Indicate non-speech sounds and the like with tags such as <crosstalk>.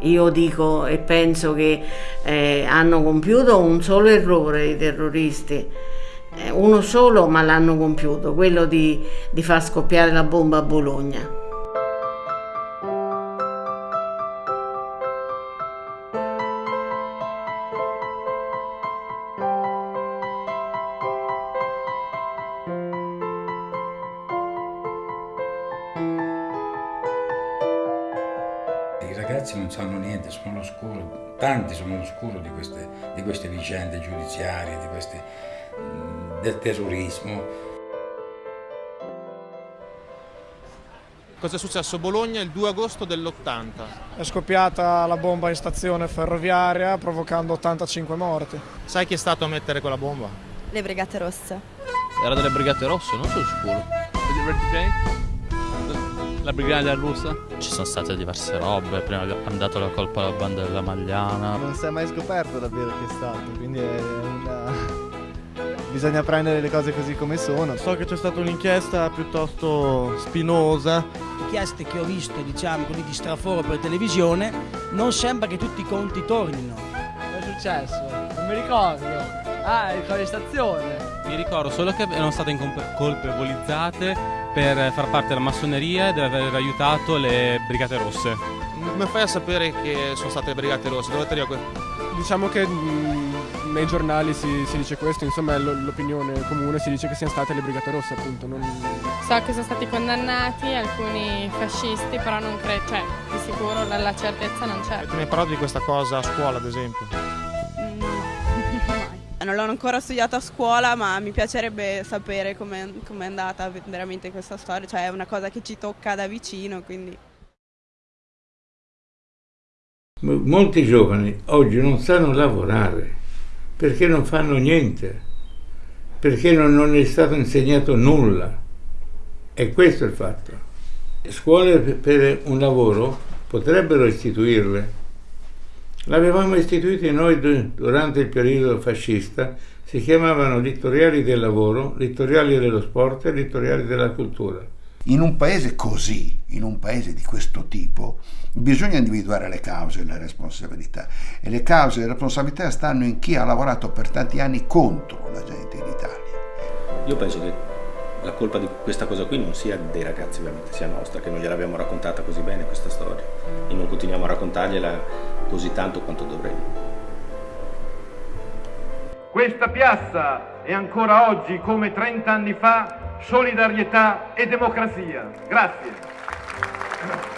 Io dico e penso che eh, hanno compiuto un solo errore i terroristi, eh, uno solo ma l'hanno compiuto, quello di, di far scoppiare la bomba a Bologna. Ragazzi non sanno niente, sono all'oscuro, tanti sono all'oscuro di queste, di queste vicende giudiziarie, di queste, del terrorismo. Cosa è successo a Bologna il 2 agosto dell'80? È scoppiata la bomba in stazione ferroviaria provocando 85 morti. Sai chi è stato a mettere quella bomba? Le Brigate Rosse. Era delle Brigate Rosse, non sono sicuro. La brigata russa? Ci sono state diverse robe, prima hanno dato la colpa alla banda della Magliana. Non si è mai scoperto davvero che è stato, quindi è una... <laughs> bisogna prendere le cose così come sono. So che c'è stata un'inchiesta piuttosto spinosa. Inchieste che ho visto, diciamo, quelli di straforo per televisione, non sembra che tutti i conti tornino. Cosa è successo? Non mi ricordo. Ah, il di stazione. Mi ricordo solo che erano state colpevolizzate per far parte della massoneria e di aver aiutato le Brigate Rosse. Come fai a sapere che sono state le Brigate Rosse? Dove te Diciamo che mh, nei giornali si, si, dice questo, insomma l'opinione comune, si dice che siano state le Brigate Rosse appunto. Non... So che sono stati condannati alcuni fascisti, però non credo, cioè di sicuro la, la certezza non c'è. Tu mi hai parlato di questa cosa a scuola ad esempio? Non l'ho ancora studiato a scuola, ma mi piacerebbe sapere com'è, com è andata veramente questa storia, cioè è una cosa che ci tocca da vicino, quindi... Molti giovani oggi non sanno lavorare. Perché non fanno niente, perché non, non è stato insegnato nulla. E questo è il fatto. Scuole per un lavoro potrebbero istituirle, L'avevamo istituito noi durante il periodo fascista, si chiamavano littoriali del lavoro, littoriali dello sport e littoriali della cultura. In un paese così, in un paese di questo tipo, bisogna individuare le cause e le responsabilità. E le cause e le responsabilità stanno in chi ha lavorato per tanti anni contro la gente in Italia. Io penso che la colpa di questa cosa qui non sia dei ragazzi ovviamente, sia nostra, che non gliel'abbiamo raccontata così bene questa storia e non continuiamo a raccontargliela così tanto quanto dovremmo. Questa piazza è ancora oggi, come 30 anni fa, solidarietà e democrazia. Grazie.